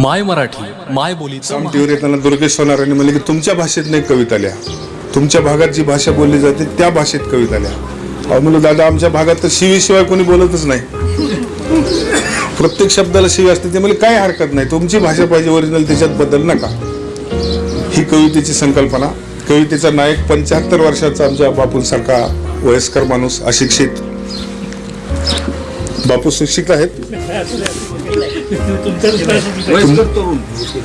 माय मराठी माय बोलीचं सामटीवर येताना दुर्गेश सोनारांनी म्हणले की तुमच्या भाषेत नाही कविता लिहा तुमच्या भागात जी भाषा बोलली जाते त्या भाषेत कविता लिहा अहो म्हणलं दादा आमच्या भागात तर शिवीशिवाय कोणी बोलतच नाही. प्रत्येक शब्दाला शिवी असते ते म्हणजे काही हरकत नाही. तुमची भाषा पाहिजे ओरिजिनल त्याच्यात बदल नका. ही कवितेची संकल्पना कवितेचा नायक पंच्याहत्तर वर्षाचा आमच्या बापूंसारखा वयस्कर माणूस अशिक्षित बापू शिक्षित आहेत.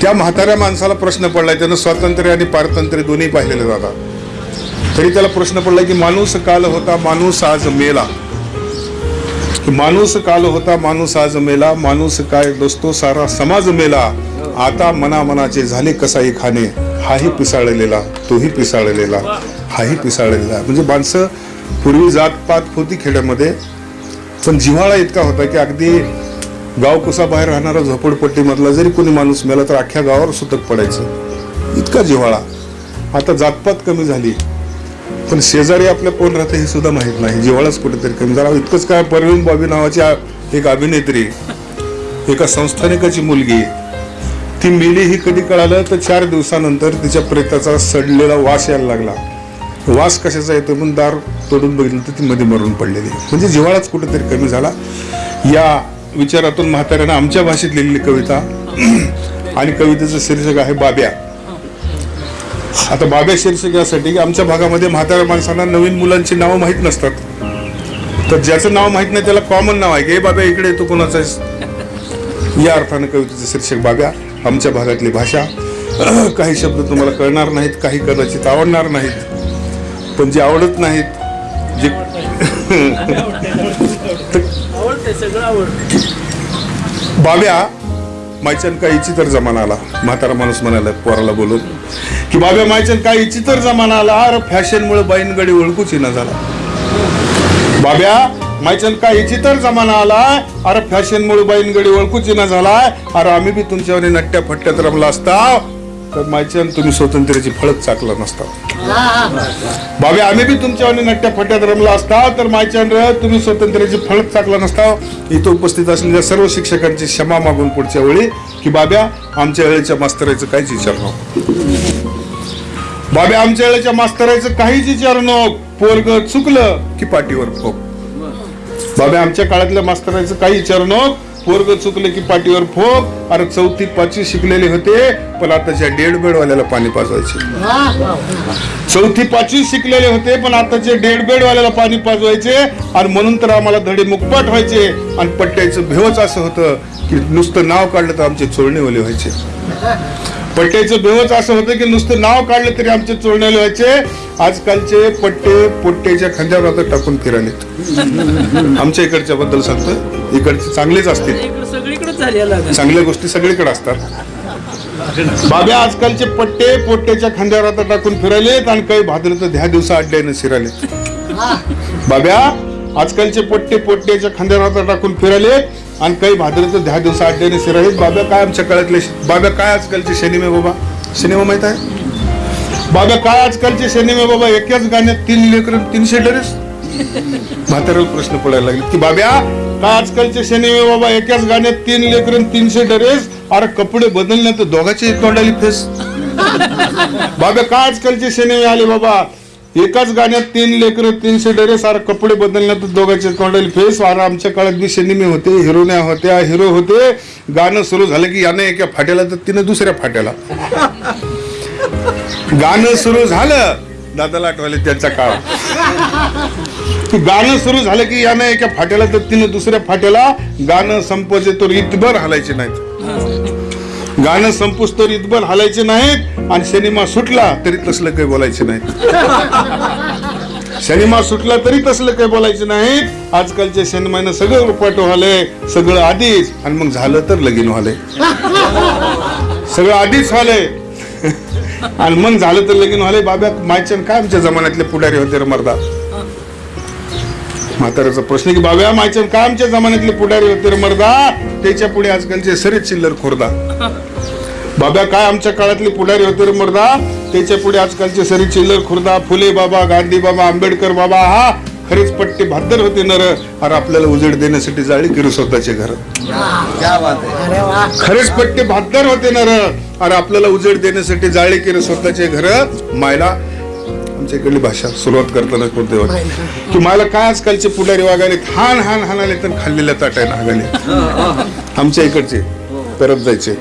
त्या म्हाताऱ्या माणसाला प्रश्न पडलाय त्यानं स्वातंत्र्य आणि पारतंत्र्य दोन्ही पाहिलेले जातात तरी त्याला प्रश्न पडलाय की माणूस काल होता माणूस आज मेला. माणूस काल होता माणूस आज मेला माणूस काय दोस्तो सारा समाज मेला. आता मना मनाचे झाले कसाई खाणे हाही पिसाळलेला तोही पिसाळलेला हाही पिसाळलेला. म्हणजे माणसं पूर्वी जातपात होती खेड्यामध्ये पण जिव्हाळा इतका होता की अगदी गाव बाहेर राहणारा झोपडपट्टीमधला जरी कोणी माणूस मेला तर अख्ख्या गावावर सुतक पडायचं. इतका जिव्हाळा. आता जातपात कमी झाली. पण शेजारी आपल्या कोण राहते हे सुद्धा माहीत नाही. जिव्हाळाच कुठेतरी कमी झाला. इतकंच काय परवीन बॉबी नावाची एक अभिनेत्री एका संस्थानिकाची मुलगी ती मेली ही कधी कळालं तर चार दिवसानंतर तिच्या प्रेताचा सडलेला वास यायला लागला. वास कशाचा येतो म्हणून दार तोडून बघितलं तर ती मध्ये मरून पडलेली म्हणजे जिव्हाळाच कुठेतरी कमी झाला. या विचारातून म्हाताऱ्यानं आमच्या भाषेत लिहिलेली कविता आणि कवितेचं शीर्षक आहे बाब्या. आता बाब्या शीर्षक यासाठी की आमच्या भागामध्ये म्हाताऱ्या माणसांना नवीन मुलांची नावं माहीत नसतात. तर ज्याचं नाव माहीत नाही त्याला कॉमन नाव आहे की बाब्या इकडे येतो कोणाचा या अर्थानं कवितेचं शीर्षक बाब्या आमच्या भागातली भाषा. काही शब्द तुम्हाला कळणार नाहीत काही कदाचित आवडणार नाहीत. पण जे आवडत नाहीत जे बाब्या मायचन काय इची तर जमाना आला म्हातारा माणूस म्हणाला पोराला बोलून की बाब्या मायचन काय इची तर जमाना आला अरे फॅशनमुळे बाईनगडी ओळखूच येणं झाला. बाब्या मायचन काय इची तर जमाना आला अरे फॅशनमुळे बाईनगडी ओळखूच ना झालाय अरे आम्ही बी तुमच्यावर नट्ट्या फट्ट्यात रमला असता तर मायचन तुम्ही स्वातंत्र्याची फळच चाकला नसता. बाबे आम्ही बी तुमच्या नट्ट्या फट्यात रमला असता तर मायचंद्र तुम्ही स्वातंत्र्याची फळच चाकला नसता. इथं उपस्थित असलेल्या सर्व शिक्षकांची क्षमा मागून पुढच्या वेळी की बाब्या आमच्या वेळेच्या मास्तराचं काहीच विचार नको. बाब्या आमच्या वेळेच्या मास्तराचं काहीच विचार नको. पोरग चुकलं की पाठीवर फोक बाब्या आमच्या काळातल्या मास्तरायचं काही विचार नको. पोरग चुकलं की पाठीवर फोक. अरे चौथी पाचवी शिकलेले होते पण आताच्या डेड बेडवाल्याला पाणी पाजवायचे. चौथी पाचवी शिकलेले होते पण आताचे डेड बेड वाल्याला पाणी पाजवायचे आणि म्हणून तर आम्हाला धडे मुकपाट व्हायचे आणि पट्ट्याचं भेवच असं होतं की नुसतं नाव काढलं तर आमचे चोळणेवाले व्हायचे. पट्ट्याचं भेवच असं होतं की नुसतं नाव काढलं तरी आमचे चोळणेवाले व्हायचे आजकालचे पट्टे पोट्ट्याच्या खांद्यावर आता टाकून फिरालेत आमच्या इकडच्या बद्दल सांगतोय इकडचे चांगलेच असतील. चांगल्या गोष्टी सगळीकडे असतात. बाब्या आजकालचे पट्टे पोट्ट्याच्या खांद्यावर आता टाकून फिरायलेत आणि काही भाद्र तर ध्या दिवसा अड्ड्याने शिरालेत. बाब्या आजकालचे पट्टे पोट्ट्याच्या खांद्यावर आता टाकून फिरायलेत आणि काही भाद्र तर ध्या दिवसा अड्ड्याने शिरालेत बाब्या काय आमच्या काळातले बाब्या काय आजकालचे सिनेमे बाबा? सिनेमा माहीत आहे? बाब्या काय आजकालचे सिनेमे बाबा? एकाच गाण्यात तीन लेकर तीनशे डरेस? म्हाताऱ्याला प्रश्न पडायला लागले. की बाब्या काय आजकालचे सिनेमे बाबा? एकाच गाण्यात तीन लेकर तीनशे डरेस? अरे कपडे बदलण्यात दोघांची तोंडाली फेस. बाबा काय आजकालचे सिनेमे आले बाबा? एकाच गाण्यात तीन लेकर तीनशे ड्रेस सार कपडे बदलण्यात दोघांचे तोंडले फेस. वारा आमच्या काळात बी सिनेमे होते हिरोन्या होत्या हिरो होते. गाणं सुरू झालं की यानं एका फाट्याला तर तिनं दुसऱ्या फाट्याला. गाणं सुरू झालं दादाला आठवले त्यांचा काळ. गाणं सुरू झालं की यानं एका फाट्याला तर तिनं दुसऱ्या फाट्याला. गाणं संपवचे तर इतभर हलायचे नाहीत. गाणं संपूस तर इतबल हलायचे नाहीत आणि सिनेमा सुटला तरी तसलं काही बोलायचे नाहीत. सिनेमा सुटला तरी तसलं काही बोलायचे नाहीत. आजकालच्या सिनेमानं सगळं रुपाट व्हालंय सगळं आधीच आणि मग झालं तर लगीन व्हालंय सगळं आधीच व्हालंय आणि मग झालं तर लगीन व्हालंय बाब्या मायचन काय आमच्या जमान्यातले पुढारी होते रे मर्दा? म्हाताऱ्याचा प्रश्न की बाब्या मायचन काय आमच्या जमान्यातले पुढारी होते रे मर्दा? त्याच्या पुढे आजकालचे सरीत चिल्लर खोरदा. बाब्या काय आमच्या काळातले पुढारी होते रे मर्दा? त्याच्या पुढे आजकालचे सरी चिल्लर खुर्दा फुले बाबा गांधी बाबा आंबेडकर बाबा हा खरेच पट्टे भाद्दर होते नर अरे आपल्याला उजेड देण्यासाठी जाळी किरू स्वतःचे घर. खरेच पट्टे भाद्दर होते नर अरे आपल्याला उजेड देण्यासाठी जाळी किरू स्वतःचे घर? मायला आमच्या इकडली भाषा सुरुवात करताना कोणते की मला काय आजकालचे पुढारी वागाले हान हान हानाले तर खाल्लेल्या ताटाय नागाले आमच्या इकडचे परत जायचे.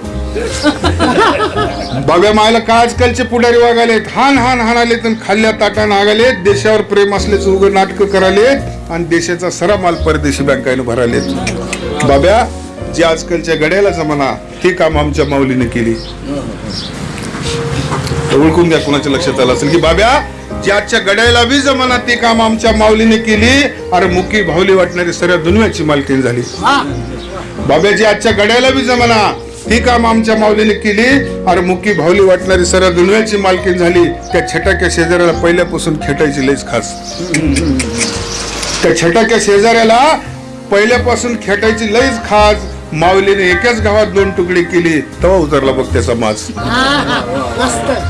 बाबा मायला काय आजकालचे पुढारी वागाले हान हान हानाले तर खाल्ल्या ताटा नागाले देशावर प्रेम असल्याचं उघड नाटक कराले आणि देशाचा सरा माल परदेशी बँकाने भराले. बाब्या जे आजकालच्या गड्याला जमाना ते काम आमच्या माऊलीने केली. ओळखून घ्या कुणाच्या लक्षात आलं असेल की बाब्या ज्याच्या गड्याला बी जमाना ते काम आमच्या माऊलीने केली. अरे मुकी भावली वाटणारी सर्व दुनियाची मालकीन झाली. बाब्याची आजच्या गड्याला बी जमाना ती काम आमच्या माऊलीने केली. अरे मुकी भावली वाटणारी सर्व दुनियाची मालकीन झाली. त्या छटाक्या शेजाऱ्याला पहिल्यापासून खेटायची लईच खास. त्या छटाक्या शेजाऱ्याला पहिल्यापासून खेटायची लईच खास. माऊलीने एकाच गावात दोन तुकडे केली तेव्हा उतरला बघ त्याचा माज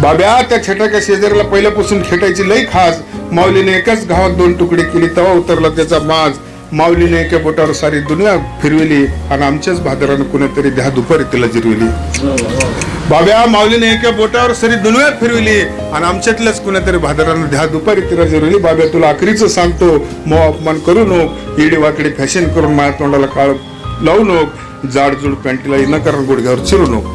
बाब्या त्या छटाक्या शेजाऱ्याला पहिल्यापासून खेटायची लई खास. माऊलीने एकाच गावात दोन तुकडे केली तेव्हा उतरला त्याचा माज माऊलीने एका बोटावर सारी दुनिया फिरविली आणि आमच्याच भादरानं कुणीतरी द्या दुपारी तिला जिरविली. बाब्या माऊलीने एका बोटावर सारी दुनिया फिरविली आणि आमच्यातल्याच कुणीतरी भादरानं द्या दुपारी तिला जिरविली. बाब्या तुला आखरीच सांगतो मो अपमान करू नको इडी वाकडी फॅशन करून माझ्या तोंडाला काळ लावू नको. जाडजूड पॅन्टीला इनाकारण गुडघ्यावर चिरू नको.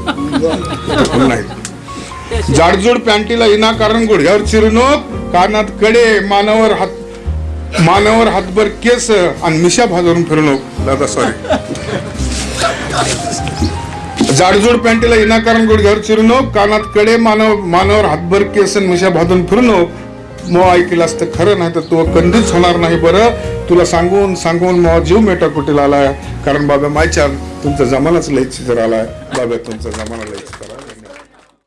नाही. जाडजूड पॅन्टीला इनाकारण गुडघ्यावर चिरू नको. कानात कडे मानावर हात मानावर हातभर केस आणि मिशा भाजून फिरू नको. दादा सॉरी जाडजूड पॅन्टीला इनाकारण गुडघ्यावर चिरू नको. कानात कडे मानव मानावर हातभर केस आणि मिशा भाजून फिरू नको. मो ऐकलास तर खरं नाही तर तू कंदीच होणार नाही बरं. तुला सांगून सांगून मग जीव मेटा कुठेला आलाय. कारण बाबा मायच्या तुमचा जमानाच लयच जर आलाय. बाबा तुमचा जमाना लयच